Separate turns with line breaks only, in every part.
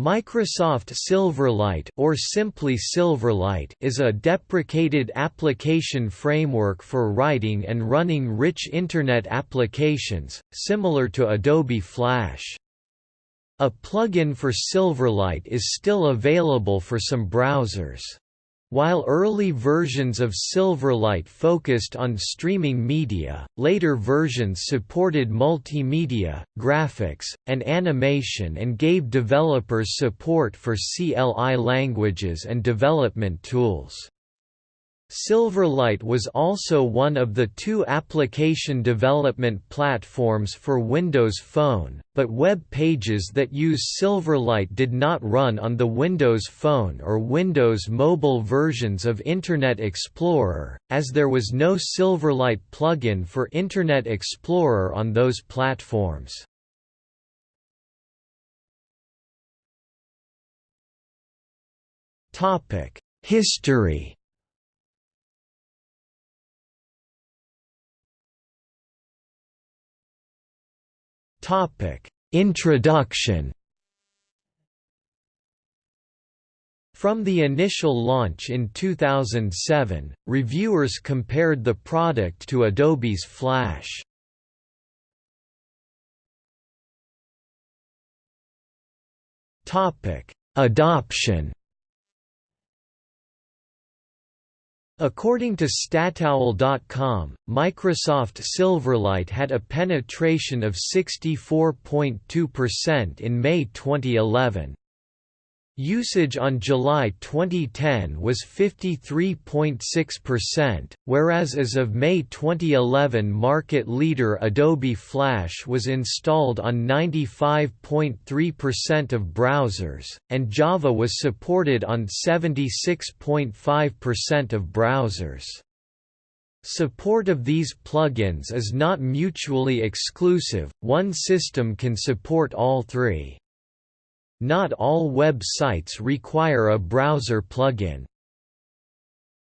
Microsoft Silverlight or simply Silverlight is a deprecated application framework for writing and running rich Internet applications, similar to Adobe Flash. A plugin for Silverlight is still available for some browsers. While early versions of Silverlight focused on streaming media, later versions supported multimedia, graphics, and animation and gave developers support for CLI languages and development tools. Silverlight was also one of the two application development platforms for Windows Phone, but web pages that use Silverlight did not run on the Windows Phone or Windows Mobile versions of Internet Explorer, as there was no Silverlight plugin for Internet Explorer on those platforms. History Topic: Introduction. From the initial launch in 2007, reviewers compared the product to Adobe's Flash. Adoption. According to Statowl.com, Microsoft Silverlight had a penetration of 64.2% in May 2011. Usage on July 2010 was 53.6%, whereas as of May 2011 market leader Adobe Flash was installed on 95.3% of browsers, and Java was supported on 76.5% of browsers. Support of these plugins is not mutually exclusive, one system can support all three. Not all web sites require a browser plugin.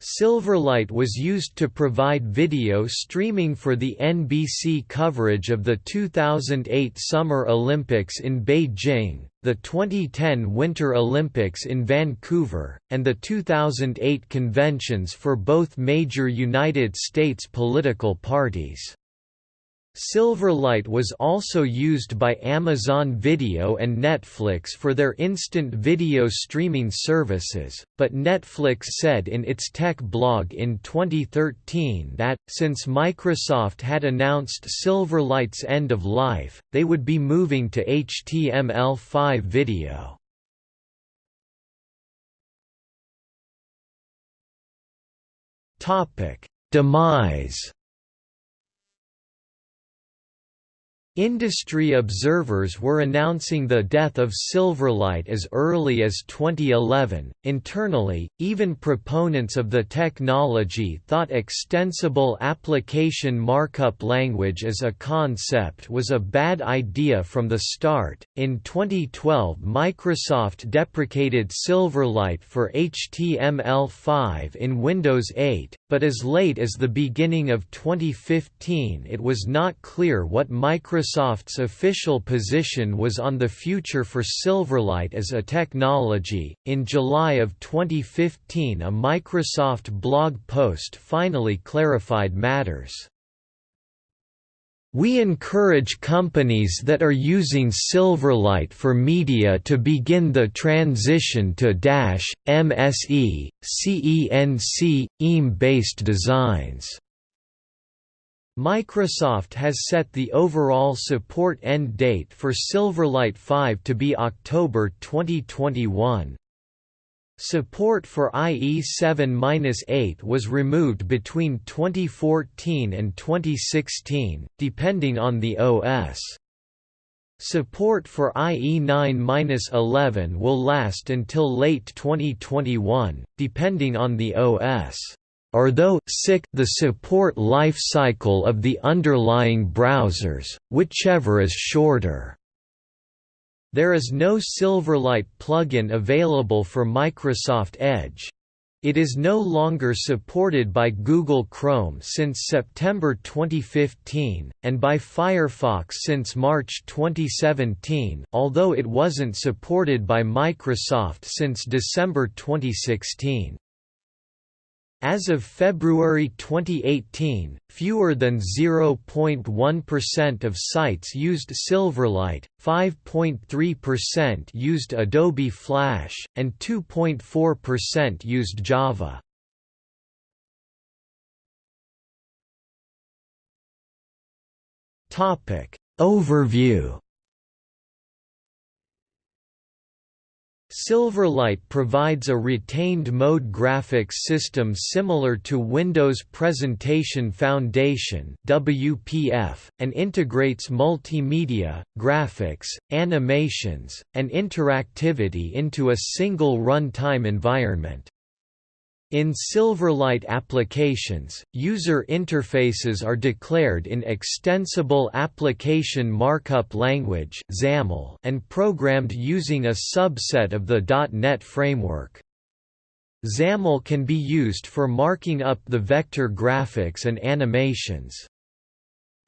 Silverlight was used to provide video streaming for the NBC coverage of the 2008 Summer Olympics in Beijing, the 2010 Winter Olympics in Vancouver, and the 2008 conventions for both major United States political parties. Silverlight was also used by Amazon Video and Netflix for their instant video streaming services, but Netflix said in its tech blog in 2013 that, since Microsoft had announced Silverlight's end of life, they would be moving to HTML5 video. Demise Industry observers were announcing the death of Silverlight as early as 2011. Internally, even proponents of the technology thought extensible application markup language as a concept was a bad idea from the start. In 2012, Microsoft deprecated Silverlight for HTML5 in Windows 8, but as late as the beginning of 2015 it was not clear what Microsoft's official position was on the future for Silverlight as a technology. In July of 2015, a Microsoft blog post finally clarified matters. We encourage companies that are using Silverlight for media to begin the transition to Dash, MSE, CENC, EAM-based designs. Microsoft has set the overall support end date for Silverlight 5 to be October 2021. Support for IE7-8 was removed between 2014 and 2016, depending on the OS. Support for IE9-11 will last until late 2021, depending on the OS. Although the support life cycle of the underlying browsers, whichever is shorter. There is no Silverlight plugin available for Microsoft Edge. It is no longer supported by Google Chrome since September 2015, and by Firefox since March 2017 although it wasn't supported by Microsoft since December 2016. As of February 2018, fewer than 0.1% of sites used Silverlight, 5.3% used Adobe Flash, and 2.4% used Java. Overview Silverlight provides a retained mode graphics system similar to Windows Presentation Foundation (WPF) and integrates multimedia, graphics, animations, and interactivity into a single runtime environment. In Silverlight applications, user interfaces are declared in Extensible Application Markup Language and programmed using a subset of the .NET framework. XAML can be used for marking up the vector graphics and animations.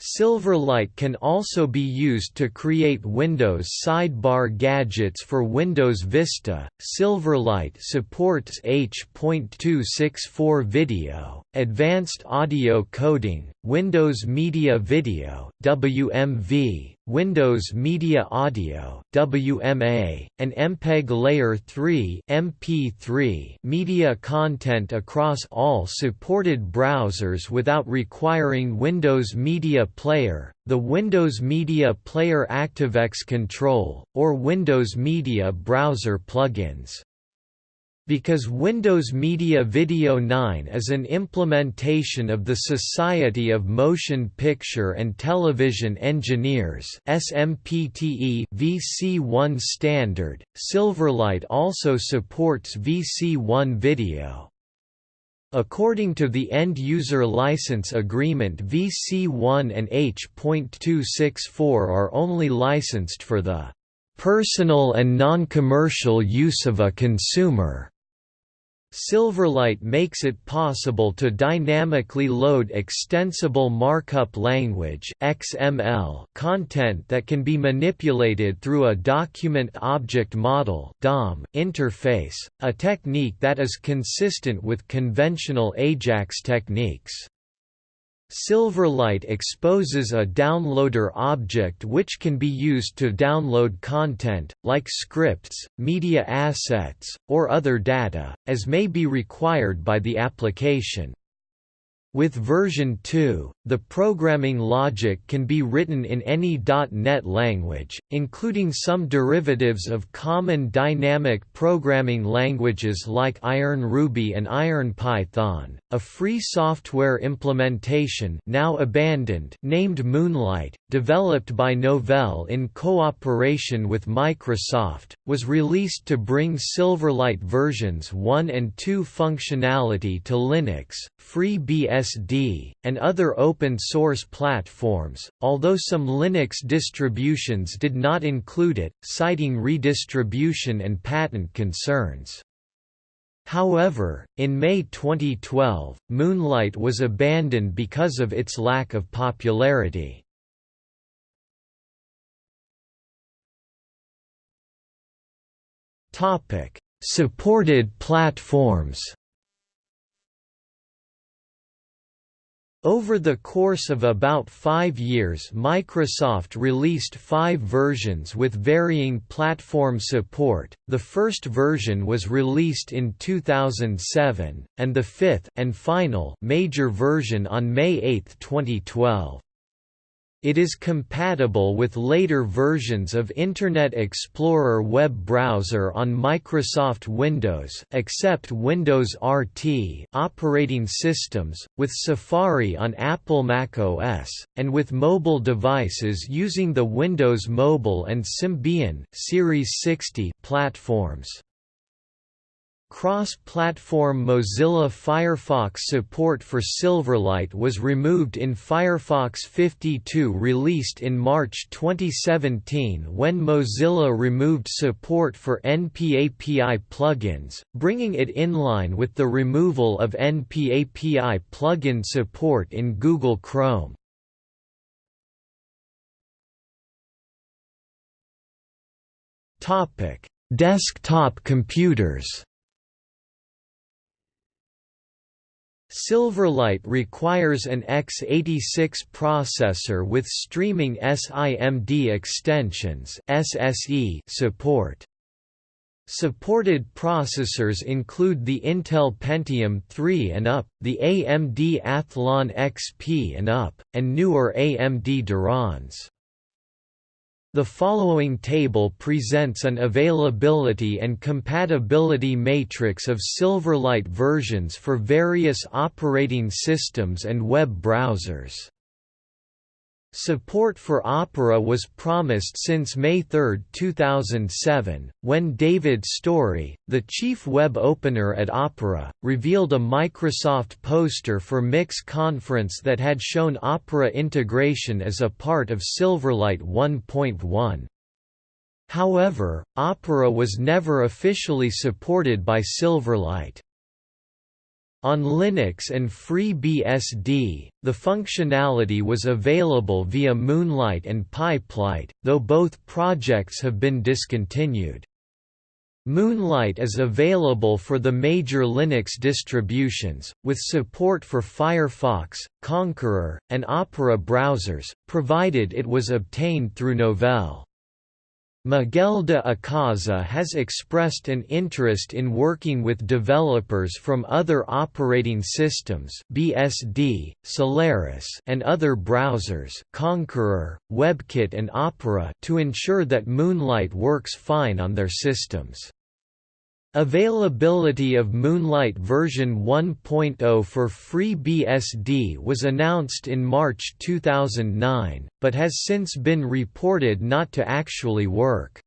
Silverlight can also be used to create Windows sidebar gadgets for Windows Vista. Silverlight supports H.264 video, advanced audio coding, Windows Media Video (WMV), Windows Media Audio (WMA), and MPEG Layer 3 (MP3) media content across all supported browsers without requiring Windows Media Player, the Windows Media Player ActiveX Control, or Windows Media Browser plugins. Because Windows Media Video 9 is an implementation of the Society of Motion Picture and Television Engineers SMPTE VC1 standard, Silverlight also supports VC1 video. According to the End-User License Agreement VC1 and H.264 are only licensed for the "...personal and non-commercial use of a consumer." Silverlight makes it possible to dynamically load extensible markup language (XML) content that can be manipulated through a document object model (DOM) interface, a technique that is consistent with conventional AJAX techniques. Silverlight exposes a downloader object which can be used to download content, like scripts, media assets, or other data, as may be required by the application. With version 2, the programming logic can be written in any .NET language, including some derivatives of common dynamic programming languages like Iron Ruby and Iron Python. A free software implementation now abandoned named Moonlight, developed by Novell in cooperation with Microsoft, was released to bring Silverlight versions 1 and 2 functionality to Linux, FreeBSD, and other open-source platforms, although some Linux distributions did not include it, citing redistribution and patent concerns. However, in May 2012, Moonlight was abandoned because of its lack of popularity. Supported platforms. Over the course of about five years Microsoft released five versions with varying platform support, the first version was released in 2007, and the fifth and final major version on May 8, 2012. It is compatible with later versions of Internet Explorer web browser on Microsoft Windows except Windows RT operating systems, with Safari on Apple macOS, and with mobile devices using the Windows Mobile and Symbian Series 60 platforms. Cross-platform Mozilla Firefox support for Silverlight was removed in Firefox 52 released in March 2017 when Mozilla removed support for NPAPI plugins, bringing it in line with the removal of NPAPI plugin support in Google Chrome. Desktop computers Silverlight requires an x86 processor with streaming SIMD extensions (SSE) support. Supported processors include the Intel Pentium 3 and up, the AMD Athlon XP and up, and newer AMD Durons. The following table presents an availability and compatibility matrix of Silverlight versions for various operating systems and web browsers. Support for Opera was promised since May 3, 2007, when David Storey, the chief web opener at Opera, revealed a Microsoft poster for Mix conference that had shown Opera integration as a part of Silverlight 1.1. However, Opera was never officially supported by Silverlight. On Linux and FreeBSD, the functionality was available via Moonlight and Pipelight, though both projects have been discontinued. Moonlight is available for the major Linux distributions, with support for Firefox, Konqueror, and Opera browsers, provided it was obtained through Novell. Miguel de Icaza has expressed an interest in working with developers from other operating systems BSD, Solaris and other browsers Konqueror, WebKit and Opera to ensure that Moonlight works fine on their systems. Availability of Moonlight version 1.0 for FreeBSD was announced in March 2009, but has since been reported not to actually work.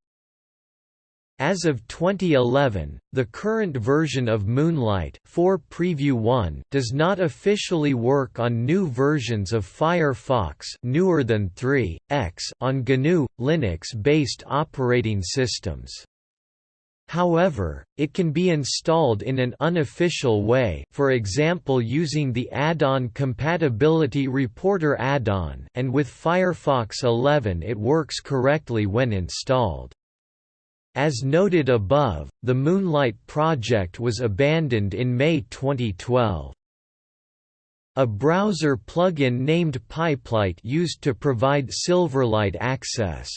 As of 2011, the current version of Moonlight 4 Preview 1 does not officially work on new versions of Firefox newer than 3.x on GNU Linux-based operating systems. However, it can be installed in an unofficial way for example using the add-on Compatibility Reporter add-on and with Firefox 11 it works correctly when installed. As noted above, the Moonlight project was abandoned in May 2012. A browser plugin named Pipelight used to provide Silverlight access.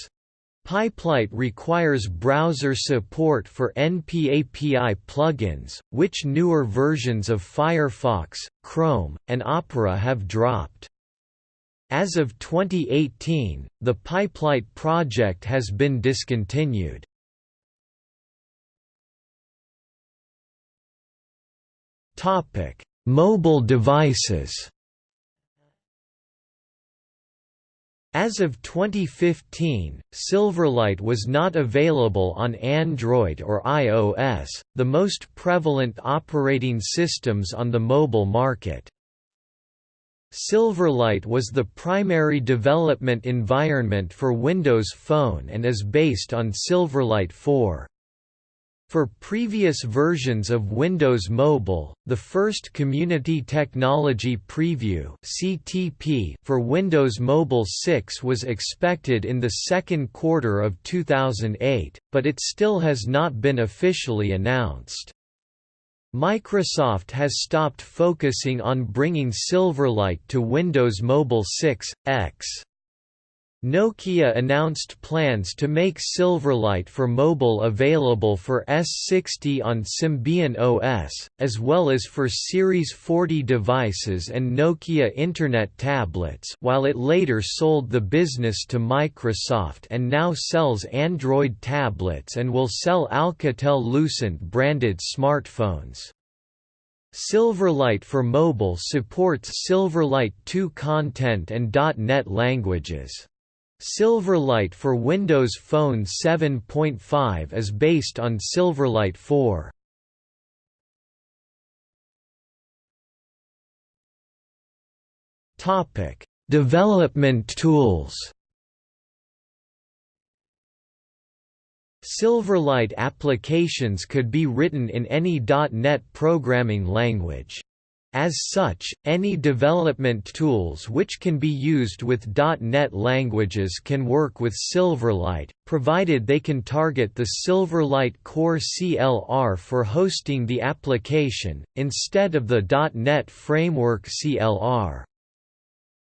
Pipelight requires browser support for NPAPI plugins, which newer versions of Firefox, Chrome, and Opera have dropped. As of 2018, the Pipelight project has been discontinued. Mobile devices As of 2015, Silverlight was not available on Android or iOS, the most prevalent operating systems on the mobile market. Silverlight was the primary development environment for Windows Phone and is based on Silverlight 4. For previous versions of Windows Mobile, the first Community Technology Preview (CTP) for Windows Mobile 6 was expected in the second quarter of 2008, but it still has not been officially announced. Microsoft has stopped focusing on bringing Silverlight to Windows Mobile 6 X. Nokia announced plans to make Silverlight for mobile available for S60 on Symbian OS, as well as for Series 40 devices and Nokia Internet tablets while it later sold the business to Microsoft and now sells Android tablets and will sell Alcatel-Lucent branded smartphones. Silverlight for Mobile supports Silverlight 2 content and .NET languages. Silverlight for Windows Phone 7.5 is based on Silverlight 4. Topic: Development tools. Silverlight applications could be written in any .NET programming language. As such, any development tools which can be used with .NET languages can work with Silverlight, provided they can target the Silverlight Core CLR for hosting the application, instead of the .NET Framework CLR.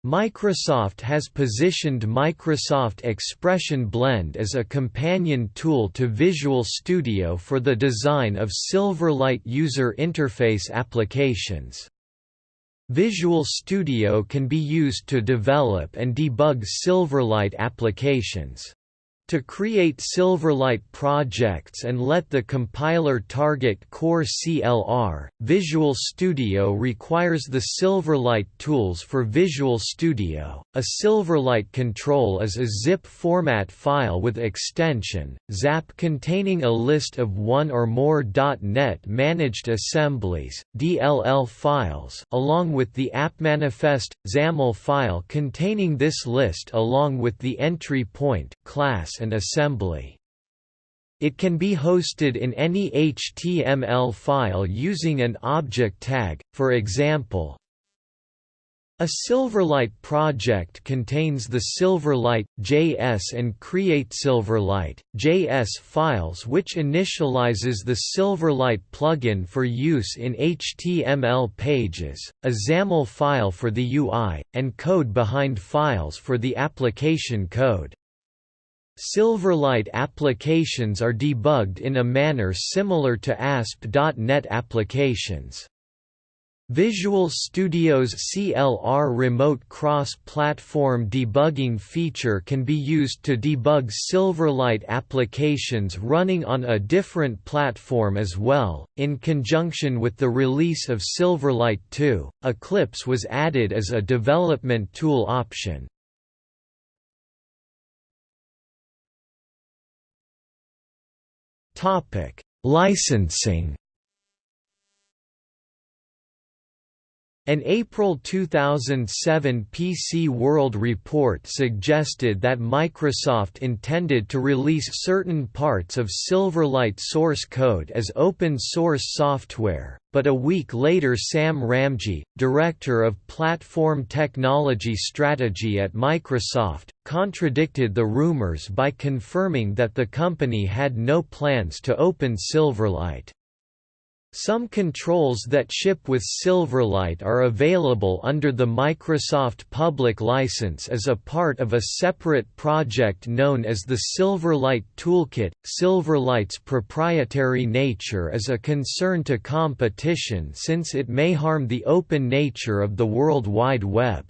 Microsoft has positioned Microsoft Expression Blend as a companion tool to Visual Studio for the design of Silverlight user interface applications. Visual Studio can be used to develop and debug Silverlight applications. To create Silverlight projects and let the compiler target Core CLR, Visual Studio requires the Silverlight tools for Visual Studio. A Silverlight control is a zip format file with extension, XAP containing a list of one or more .NET managed assemblies, DLL files, along with the AppManifest XAML file containing this list along with the entry point class and assembly. It can be hosted in any HTML file using an object tag, for example, a Silverlight project contains the Silverlight JS and Create Silverlight JS files which initializes the Silverlight plugin for use in HTML pages, a XAML file for the UI, and code behind files for the application code. Silverlight applications are debugged in a manner similar to ASP.NET applications. Visual Studio's CLR remote cross-platform debugging feature can be used to debug Silverlight applications running on a different platform as well. In conjunction with the release of Silverlight 2, Eclipse was added as a development tool option. Licensing. An April 2007 PC World report suggested that Microsoft intended to release certain parts of Silverlight source code as open source software, but a week later Sam Ramji, director of platform technology strategy at Microsoft, contradicted the rumors by confirming that the company had no plans to open Silverlight. Some controls that ship with Silverlight are available under the Microsoft Public License as a part of a separate project known as the Silverlight Toolkit. Silverlight's proprietary nature is a concern to competition since it may harm the open nature of the World Wide Web.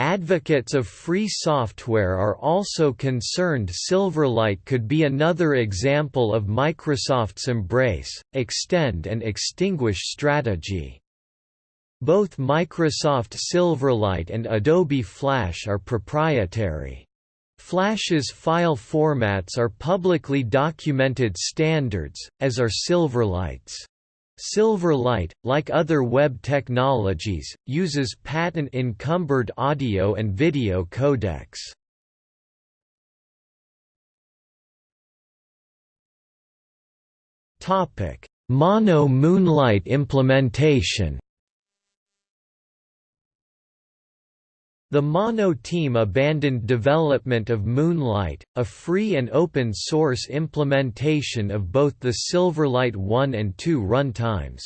Advocates of free software are also concerned Silverlight could be another example of Microsoft's embrace, extend and extinguish strategy. Both Microsoft Silverlight and Adobe Flash are proprietary. Flash's file formats are publicly documented standards, as are Silverlight's. Silverlight, like other web technologies, uses patent-encumbered audio and video codecs. Mono Moonlight implementation The Mono team abandoned development of Moonlight, a free and open source implementation of both the Silverlight 1 and 2 runtimes.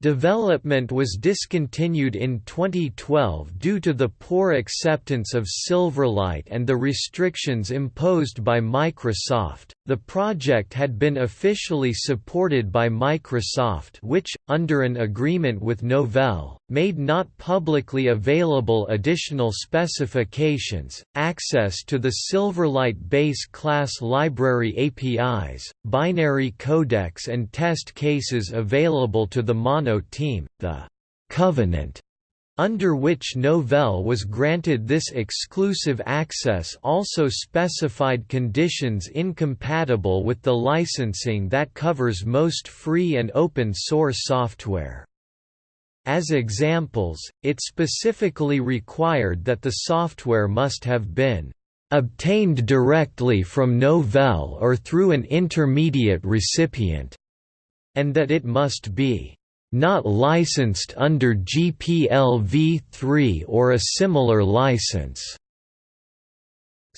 Development was discontinued in 2012 due to the poor acceptance of Silverlight and the restrictions imposed by Microsoft. The project had been officially supported by Microsoft, which, under an agreement with Novell, made not publicly available additional specifications, access to the Silverlight base class library APIs, binary codecs, and test cases available to the Mono team, the «covenant» under which Novell was granted this exclusive access also specified conditions incompatible with the licensing that covers most free and open source software. As examples, it specifically required that the software must have been obtained directly from Novell or through an intermediate recipient, and that it must be not licensed under GPL v3 or a similar license.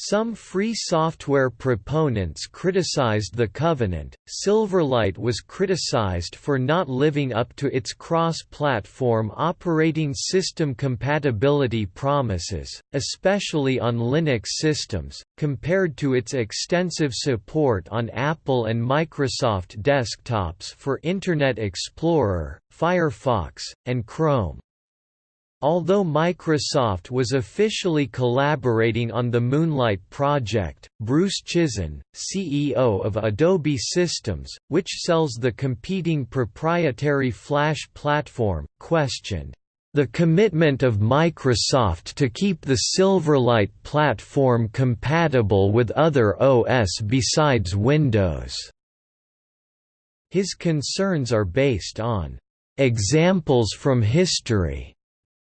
Some free software proponents criticized the Covenant. Silverlight was criticized for not living up to its cross platform operating system compatibility promises, especially on Linux systems, compared to its extensive support on Apple and Microsoft desktops for Internet Explorer, Firefox, and Chrome. Although Microsoft was officially collaborating on the Moonlight project, Bruce Chizen, CEO of Adobe Systems, which sells the competing proprietary Flash platform, questioned the commitment of Microsoft to keep the Silverlight platform compatible with other OS besides Windows. His concerns are based on examples from history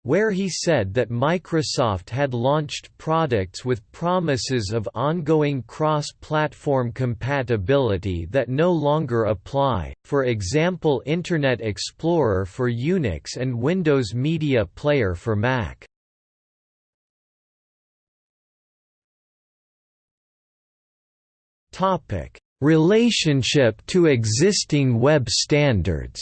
where he said that Microsoft had launched products with promises of ongoing cross-platform compatibility that no longer apply, for example Internet Explorer for Unix and Windows Media Player for Mac. Relationship to existing web standards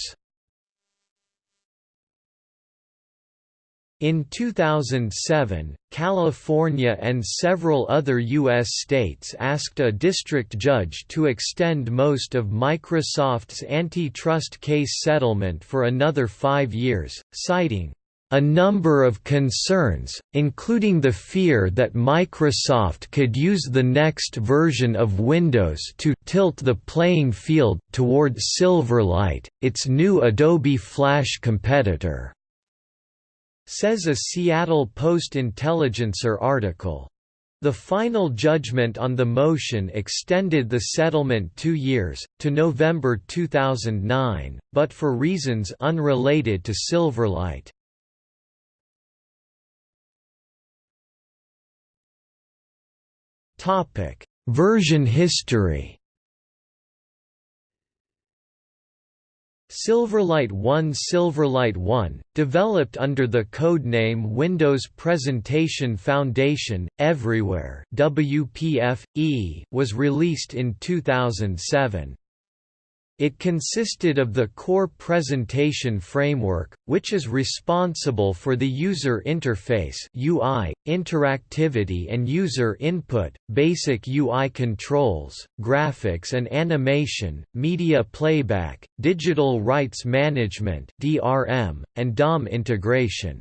In 2007, California and several other U.S. states asked a district judge to extend most of Microsoft's antitrust case settlement for another five years, citing a number of concerns, including the fear that Microsoft could use the next version of Windows to tilt the playing field toward Silverlight, its new Adobe Flash competitor says a Seattle Post-Intelligencer article. The final judgment on the motion extended the settlement two years, to November 2009, but for reasons unrelated to Silverlight. Version history Silverlight 1 Silverlight 1, developed under the codename Windows Presentation Foundation, Everywhere WPF-E, was released in 2007. It consisted of the core presentation framework, which is responsible for the user interface UI, interactivity and user input, basic UI controls, graphics and animation, media playback, digital rights management (DRM), and DOM integration.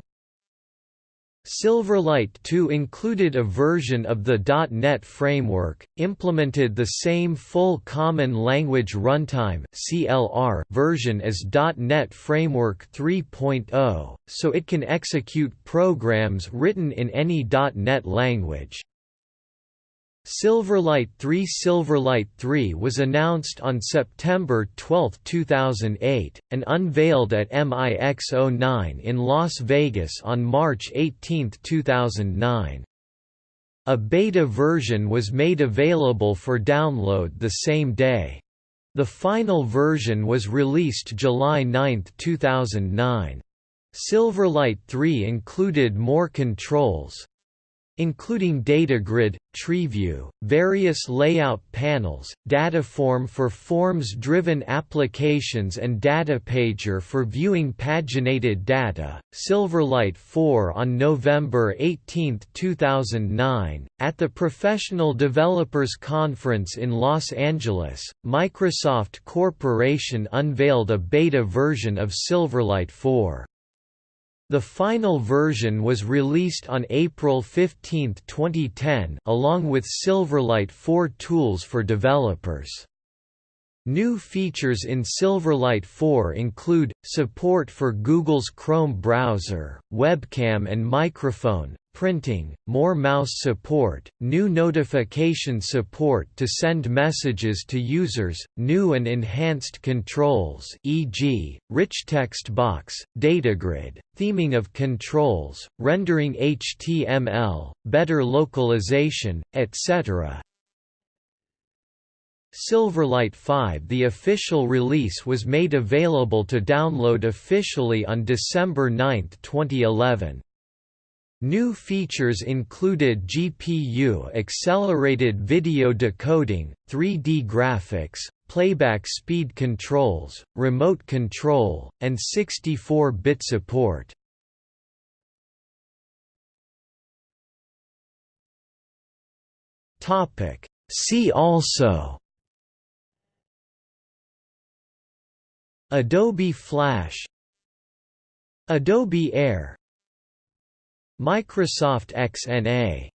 Silverlight 2 included a version of the .NET framework, implemented the same full Common Language Runtime (CLR) version as .NET Framework 3.0, so it can execute programs written in any .NET language. Silverlight 3 Silverlight 3 was announced on September 12, 2008, and unveiled at MIX09 in Las Vegas on March 18, 2009. A beta version was made available for download the same day. The final version was released July 9, 2009. Silverlight 3 included more controls, including DataGrid, TreeView, various layout panels, Dataform for forms-driven applications and DataPager for viewing paginated data. Silverlight 4 on November 18, 2009, at the Professional Developers Conference in Los Angeles, Microsoft Corporation unveiled a beta version of Silverlight 4. The final version was released on April 15, 2010 along with Silverlight 4 tools for developers. New features in Silverlight 4 include, support for Google's Chrome browser, webcam and microphone, printing, more mouse support, new notification support to send messages to users, new and enhanced controls e.g., rich text box, datagrid, theming of controls, rendering HTML, better localization, etc. Silverlight 5 The official release was made available to download officially on December 9, 2011. New features included GPU-accelerated video decoding, 3D graphics, playback speed controls, remote control, and 64-bit support. See also Adobe Flash Adobe Air Microsoft XNA